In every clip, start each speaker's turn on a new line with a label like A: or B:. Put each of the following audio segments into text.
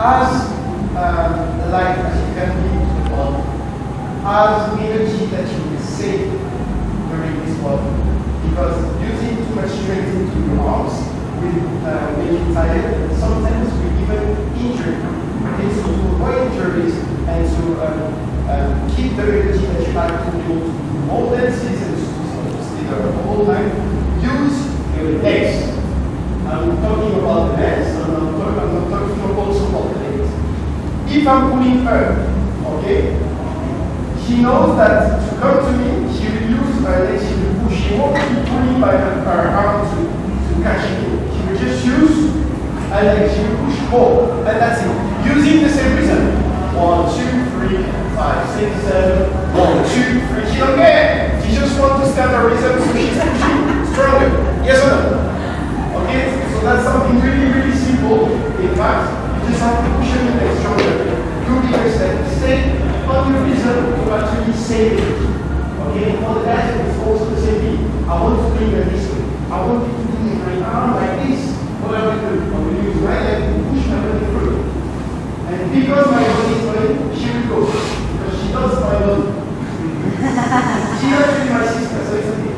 A: as um, light as you can be body, as energy that you will save during this body. Because using too much strength into your arms will uh, make you tired, and sometimes will even injure you. So to avoid injuries and to um, um, keep the energy that you have to do more dances and to stay there the whole time, use your legs. I'm talking about the legs, I'm not talking, I'm not talking also about the legs. If I'm pulling her, okay, she knows that to come to me, she will use her legs, she will push. She won't keep pulling by her, her arm to, to catch me. She will just use her legs, she will push more, and that's it. Using the same reason. One, two, three, five, six, seven. One, two, three. She don't. She just wants to stand her rhythm, so she's pushing stronger. Yes or no? Okay, so that's something really, really simple. In fact, you just have to push your legs stronger. Do the exercise. Stay on your rhythm to save. Okay, for the guys, it's also the thing. I want to bring it this way. I want you to do it my arm like this. What am I do? I'm going to use my leg to push my body through. And because my body is going, she will go. Because she does my body. She's actually my sister, so it's okay.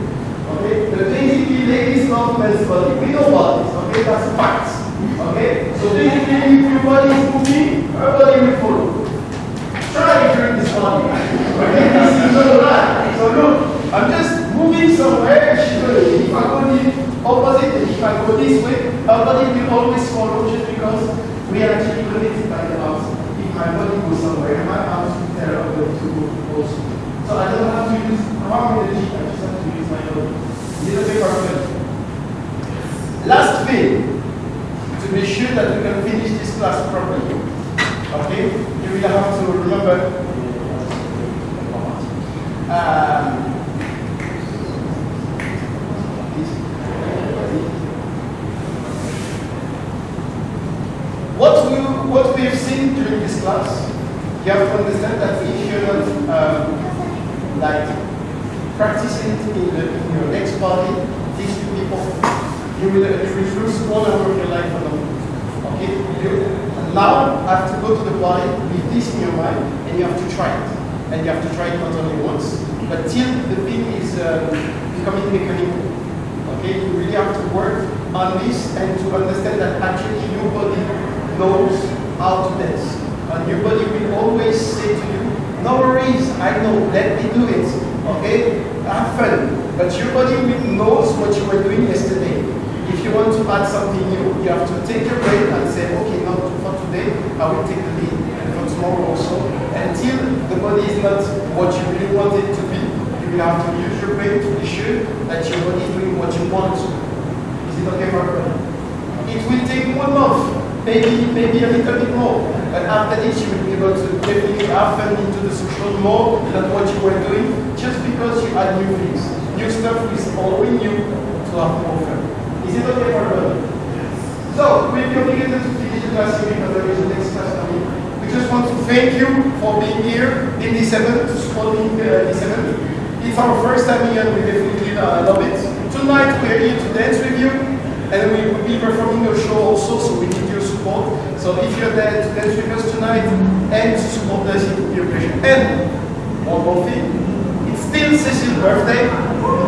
A: Okay? The basically ladies love men's body. We know bodies, okay? That's facts. Okay? So basically if your body is moving, her body will follow. Not right. So look, I'm just moving somewhere, if I go the opposite, if I go this way, her body will always follow just because we are actually connected by the arms. If my body goes somewhere, my arms will tell her where to go also. So I don't have to use arm energy, I just have to use my body. Is it okay for? Last thing, to be sure that we can finish this class properly, okay, you will have to remember um, what we what we have seen during class, you have to understand that if you're not um, like practicing it in, the, in your next body, these two people, you will refuse all over your life alone. Okay? You, now have to go to the body with this in your mind and you have to try it. And you have to try it not only once, but till the thing is um, becoming mechanical. Okay? You really have to work on this and to understand that actually your body knows how to dance. Your body will always say to you, no worries, I know, let me do it. Okay? Have fun. But your body will knows what you were doing yesterday. If you want to add something new, you have to take a break and say, okay, now for today, I will take the lead, and for tomorrow also. Until the body is not what you really want it to be, you will have to use your brain to be sure that your body is doing what you want. Is it okay for? It will take one month, maybe, maybe a little bit more. But after this, you will be able to definitely fun into the social more than what you were doing, just because you add new things. New stuff is following you to have more fun. Is it okay for everybody? Yes. So, we'll be obligated to finish the class here because there is the next class coming. We just want to thank you for being here in December, to support me in uh, December. It's our first time here and we definitely uh, love it. Tonight we are here to dance with you and we will be performing a show also, so we need your support. So if you're there to dance with us tonight and to support us, a pleasure. And one more thing, it's still Cecile's birthday.